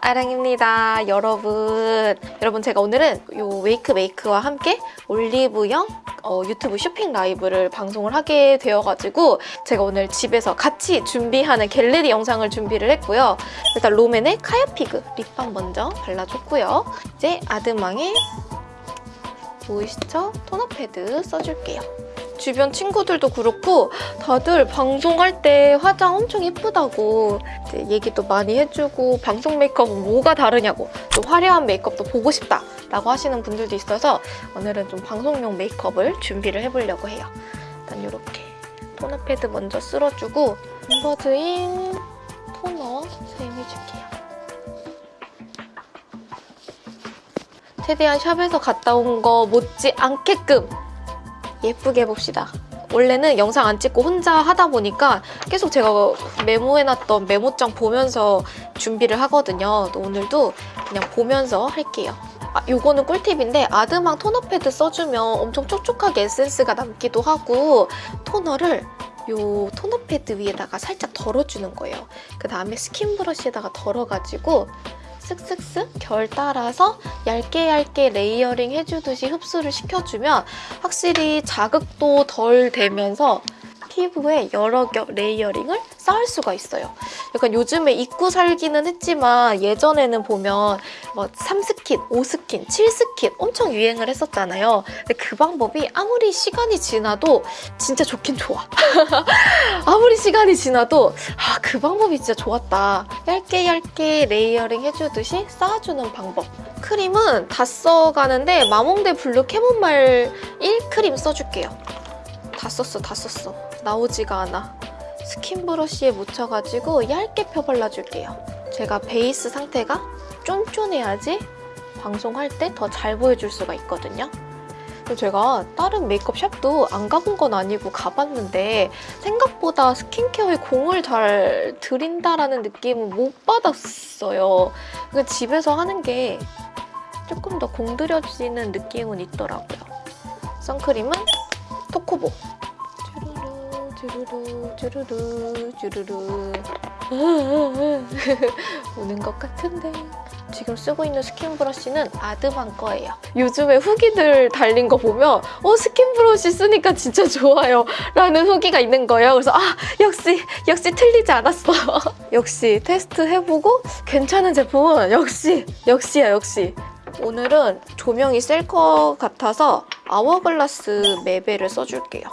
아랑입니다 여러분. 여러분 제가 오늘은 요 웨이크 메이크와 함께 올리브영 어, 유튜브 쇼핑 라이브를 방송을 하게 되어가지고 제가 오늘 집에서 같이 준비하는 get ready 영상을 준비를 했고요. 일단 롬앤의 카야피그 립밤 먼저 발라줬고요. 이제 아드망의 모이스처 토너 패드 써줄게요 주변 친구들도 그렇고 다들 방송할 때 화장 엄청 예쁘다고 얘기도 많이 해주고 방송 메이크업은 뭐가 다르냐고 또 화려한 메이크업도 보고 싶다 라고 하시는 분들도 있어서 오늘은 좀 방송용 메이크업을 준비를 해보려고 해요. 일단 이렇게 토너 패드 먼저 쓸어주고 인버드인 토너 사용해줄게요. 최대한 샵에서 갔다 온 거 못지 않게끔 예쁘게 해봅시다. 원래는 영상 안 찍고 혼자 하다 보니까 계속 제가 메모해놨던 메모장 보면서 준비를 하거든요. 오늘도 그냥 보면서 할게요. 아, 요거는 꿀팁인데 아드망 토너 패드 써주면 엄청 촉촉하게 에센스가 남기도 하고 토너를 요 토너 패드 위에다가 살짝 덜어주는 거예요. 그 다음에 스킨 브러쉬에다가 덜어가지고 쓱쓱쓱 결 따라서 얇게 얇게 레이어링 해주듯이 흡수를 시켜주면 확실히 자극도 덜 되면서 피부에 여러 겹 레이어링을 쌓을 수가 있어요. 약간 요즘에 잊고 살기는 했지만 예전에는 보면 뭐 3스킨, 5스킨, 7스킨 엄청 유행을 했었잖아요. 근데 그 방법이 아무리 시간이 지나도 진짜 좋긴 좋아. 아무리 시간이 지나도 아, 그 방법이 진짜 좋았다. 얇게 얇게 레이어링 해주듯이 쌓아주는 방법. 크림은 다 써가는데 마몽드 블루 캐모마일 크림 써줄게요. 다 썼어, 다 썼어. 나오지가 않아. 스킨 브러쉬에 묻혀가지고 얇게 펴발라줄게요. 제가 베이스 상태가 쫀쫀해야지 방송할 때 더 잘 보여줄 수가 있거든요. 제가 다른 메이크업 샵도 안 가본 건 아니고 가봤는데 생각보다 스킨케어에 공을 잘 들인다라는 느낌은 못 받았어요. 집에서 하는 게 조금 더 공들여지는 느낌은 있더라고요. 선크림은 토코보 주르르 주르르 주르르 오는 것 같은데 지금 쓰고 있는 스킨 브러쉬는 아드망 거예요. 요즘에 후기들 달린 거 보면 어 스킨 브러쉬 쓰니까 진짜 좋아요 라는 후기가 있는 거예요. 그래서 아 역시 역시 틀리지 않았어. 역시 테스트 해보고 괜찮은 제품은 역시 역시야 역시 오늘은 조명이 셀 것 같아서 아워글라스 매베를 써줄게요.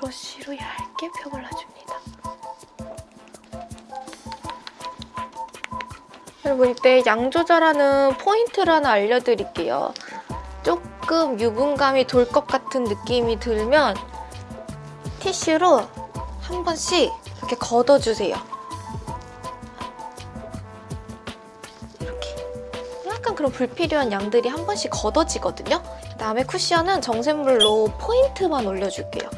브러쉬로 얇게 펴발라줍니다. 여러분 이때 양 조절하는 포인트를 하나 알려드릴게요. 조금 유분감이 돌 것 같은 느낌이 들면 티슈로 한 번씩 이렇게 걷어주세요. 이렇게 약간 그런 불필요한 양들이 한 번씩 걷어지거든요. 그다음에 쿠션은 정샘물로 포인트만 올려줄게요.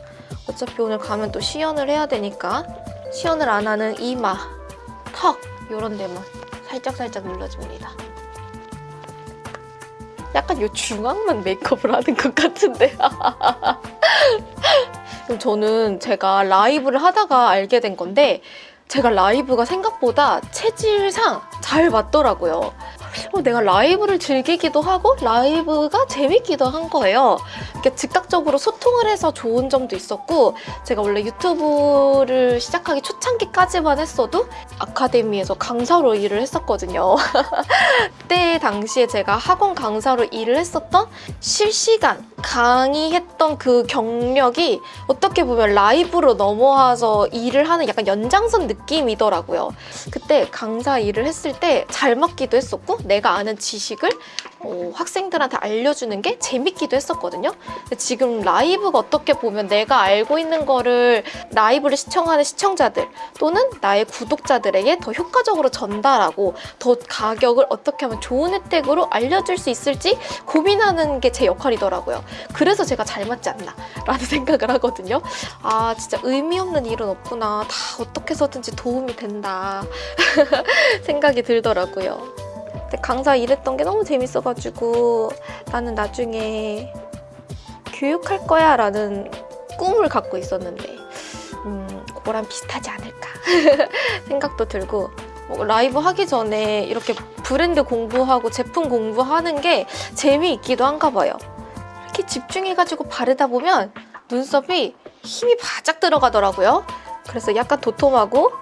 어차피 오늘 가면 또 시연을 해야 되니까 시연을 안 하는 이마, 턱 이런 데만 살짝살짝 눌러줍니다. 약간 요 중앙만 메이크업을 하는 것 같은데 저는 제가 라이브를 하다가 알게 된 건데 제가 라이브가 생각보다 체질상 잘 맞더라고요. 어, 내가 라이브를 즐기기도 하고 라이브가 재밌기도 한 거예요. 이렇게 즉각적으로 소통을 해서 좋은 점도 있었고 제가 원래 유튜브를 시작하기 초창기까지만 했어도 아카데미에서 강사로 일을 했었거든요. 그때 당시에 제가 학원 강사로 일을 했었던 실시간 강의했던 그 경력이 어떻게 보면 라이브로 넘어와서 일을 하는 약간 연장선 느낌이더라고요. 그때 강사 일을 했을 때 잘 맞기도 했었고 내가 아는 지식을 어, 학생들한테 알려주는 게 재밌기도 했었거든요. 근데 지금 라이브가 어떻게 보면 내가 알고 있는 거를 라이브를 시청하는 시청자들 또는 나의 구독자들에게 더 효과적으로 전달하고 더 가격을 어떻게 하면 좋은 혜택으로 알려줄 수 있을지 고민하는 게 제 역할이더라고요. 그래서 제가 잘 맞지 않나 라는 생각을 하거든요. 아 진짜 의미 없는 일은 없구나. 다 어떻게 해서든지 도움이 된다 생각이 들더라고요. 근데 강사 일했던 게 너무 재밌어가지고 나는 나중에 교육할 거야 라는 꿈을 갖고 있었는데 음, 그거랑 비슷하지 않을까 생각도 들고 뭐 라이브 하기 전에 이렇게 브랜드 공부하고 제품 공부하는 게 재미있기도 한가 봐요. 이렇게 집중해가지고 바르다 보면 눈썹이 힘이 바짝 들어가더라고요. 그래서 약간 도톰하고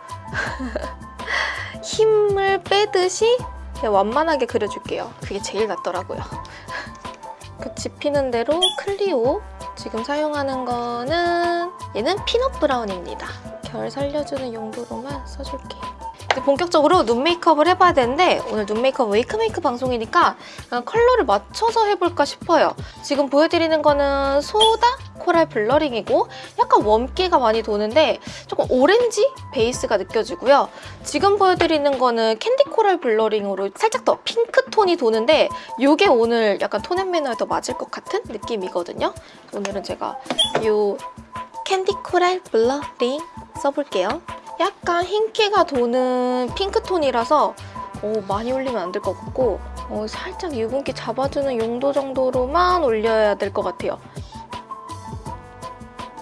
힘을 빼듯이 그냥 완만하게 그려줄게요. 그게 제일 낫더라고요. 그 집히는 대로 클리오 지금 사용하는 거는 얘는 피넛 브라운입니다. 결 살려주는 용도로만 써줄게요. 이제 본격적으로 눈 메이크업을 해봐야 되는데 오늘 눈 메이크업 웨이크메이크 방송이니까 컬러를 맞춰서 해볼까 싶어요. 지금 보여드리는 거는 소다 코랄 블러링이고 약간 웜기가 많이 도는데 조금 오렌지 베이스가 느껴지고요. 지금 보여드리는 거는 캔디 코랄 블러링으로 살짝 더 핑크톤이 도는데 이게 오늘 약간 tone and manner에 더 맞을 것 같은 느낌이거든요. 오늘은 제가 이 캔디 코랄 블러링 써볼게요. 약간 흰기가 도는 핑크톤이라서 어, 많이 올리면 안 될 것 같고 어, 살짝 유분기 잡아주는 용도 정도로만 올려야 될 것 같아요.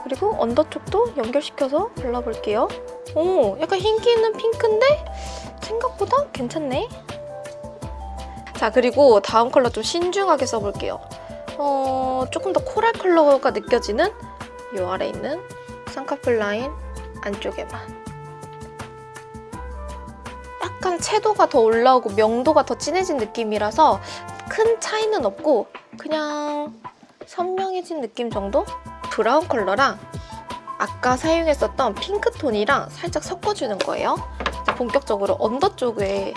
그리고 언더 쪽도 연결시켜서 발라볼게요. 오, 약간 흰기 있는 핑크인데 생각보다 괜찮네. 자, 그리고 다음 컬러 좀 신중하게 써볼게요. 어, 조금 더 코랄 컬러가 느껴지는 이 아래 있는 쌍꺼풀 라인 안쪽에만. 약간 채도가 더 올라오고 명도가 더 진해진 느낌이라서 큰 차이는 없고 그냥 선명해진 느낌 정도? 브라운 컬러랑 아까 사용했었던 핑크톤이랑 살짝 섞어주는 거예요. 본격적으로 언더 쪽에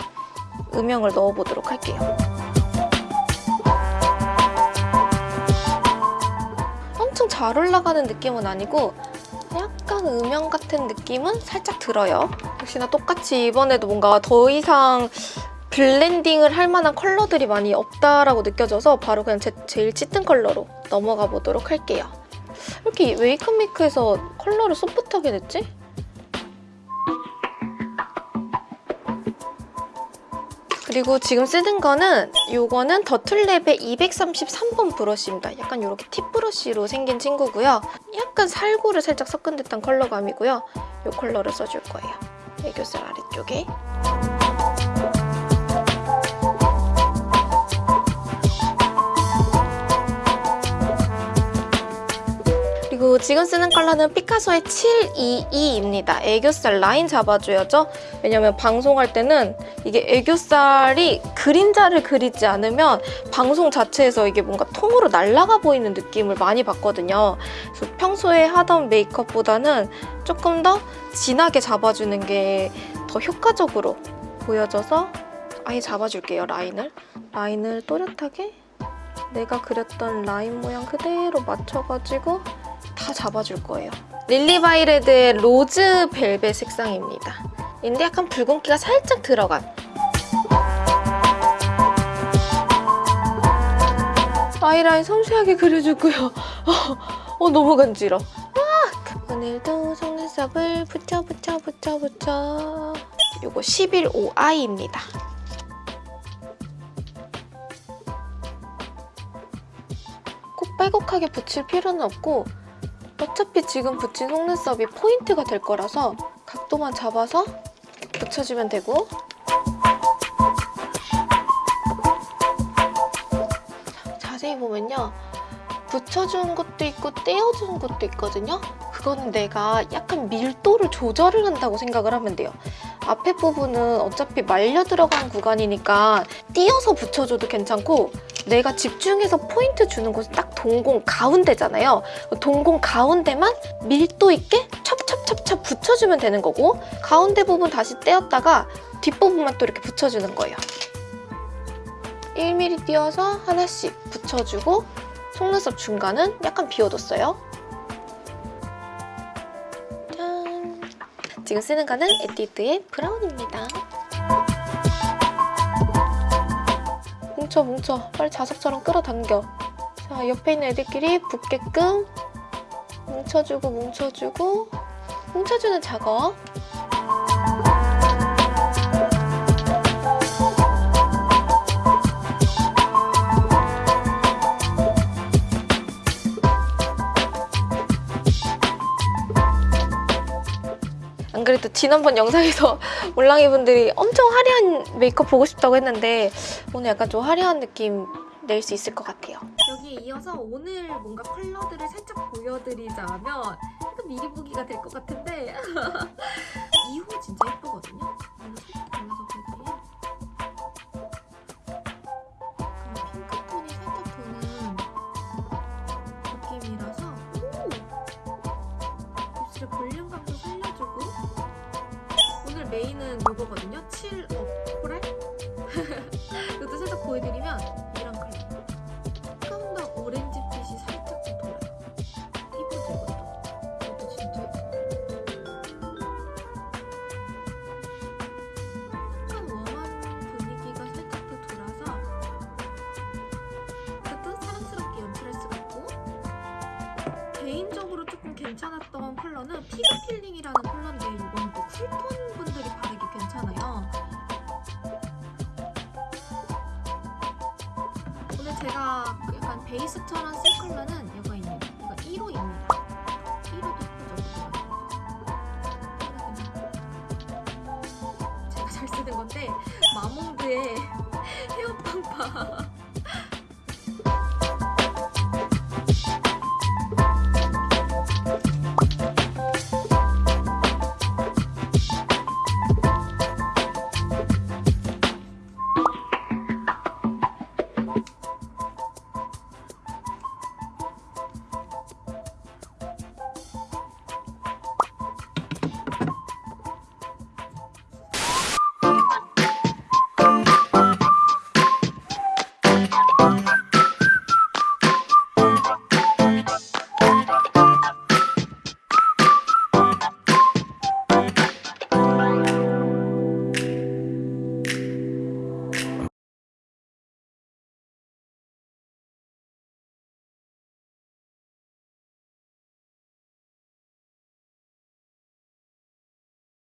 음영을 넣어보도록 할게요. 엄청 잘 올라가는 느낌은 아니고 약간 음영 같은 느낌은 살짝 들어요. 역시나 똑같이 이번에도 뭔가 더 이상 블렌딩을 할 만한 컬러들이 많이 없다라고 느껴져서 바로 그냥 제, 제일 짙은 컬러로 넘어가 보도록 할게요. 이렇게 웨이크메이크에서 컬러를 소프트하게 냈지? 그리고 지금 쓰는 거는 이거는 더툴랩의 233번 브러쉬입니다. 약간 이렇게 팁 브러쉬로 생긴 친구고요. 약간 살구를 살짝 섞은 듯한 컬러감이고요. 이 컬러를 써줄 거예요. 애교살 아래쪽에. 지금 쓰는 컬러는 피카소의 722입니다. 애교살 라인 잡아줘야죠. 왜냐면 방송할 때는 이게 애교살이 그림자를 그리지 않으면 방송 자체에서 이게 뭔가 통으로 날아가 보이는 느낌을 많이 받거든요. 그래서 평소에 하던 메이크업보다는 조금 더 진하게 잡아주는 게 더 효과적으로 보여져서 아예 잡아줄게요, 라인을. 라인을 또렷하게 내가 그렸던 라인 모양 그대로 맞춰가지고 다 잡아줄 거예요. 릴리바이레드의 로즈 벨벳 색상입니다. 근데 약간 붉은기가 살짝 들어간 아이라인 섬세하게 그려주고요. 어, 너무 간지러. 아! 오늘도 속눈썹을 붙여 붙여 붙여 붙여 이거 115i입니다. 꼭 빼곡하게 붙일 필요는 없고 어차피 지금 붙인 속눈썹이 포인트가 될 거라서 각도만 잡아서 붙여주면 되고. 자세히 보면요. 붙여주는 것도 있고 떼어주는 것도 있거든요. 그거는 내가 약간 밀도를 조절을 한다고 생각을 하면 돼요. 앞에 부분은 어차피 말려 들어간 구간이니까 띄어서 붙여줘도 괜찮고 내가 집중해서 포인트 주는 곳은 딱 동공 가운데잖아요. 동공 가운데만 밀도 있게 찹찹찹찹 붙여주면 되는 거고 가운데 부분 다시 떼었다가 뒷부분만 또 이렇게 붙여주는 거예요. 1mm 띄어서 하나씩 붙여주고 속눈썹 중간은 약간 비워뒀어요. 짠! 지금 쓰는 거는 에뛰드의 브라운입니다. 뭉쳐 뭉쳐 빨리 자석처럼 끌어당겨 자 옆에 있는 애들끼리 붙게끔 뭉쳐주고 뭉쳐주고. 뭉쳐주는 작업. 안 그래도 지난번 영상에서 몰랑이 분들이 엄청 화려한 메이크업 보고 싶다고 했는데 오늘 약간 좀 화려한 느낌 낼 수 있을 것 같아요. 여기에 이어서 오늘 뭔가 컬러들을 살짝 보여드리자면 약간 미리 보기가 될 것 같은데 2호 진짜 예쁘거든요. 볼륨감도 살려주고 오늘 메인은 이거거든요. 7 개인적으로 조금 괜찮았던 컬러는 피그 필링이라는 컬러인데 이건 또 쿨톤 분들이 바르기 괜찮아요. 오늘 제가 약간 베이스처럼 쓸 컬러는 이거입니다. 이거 1호입니다. 1호도 예쁘죠? 제가 잘 쓰는 건데 마몽드의 헤어팡파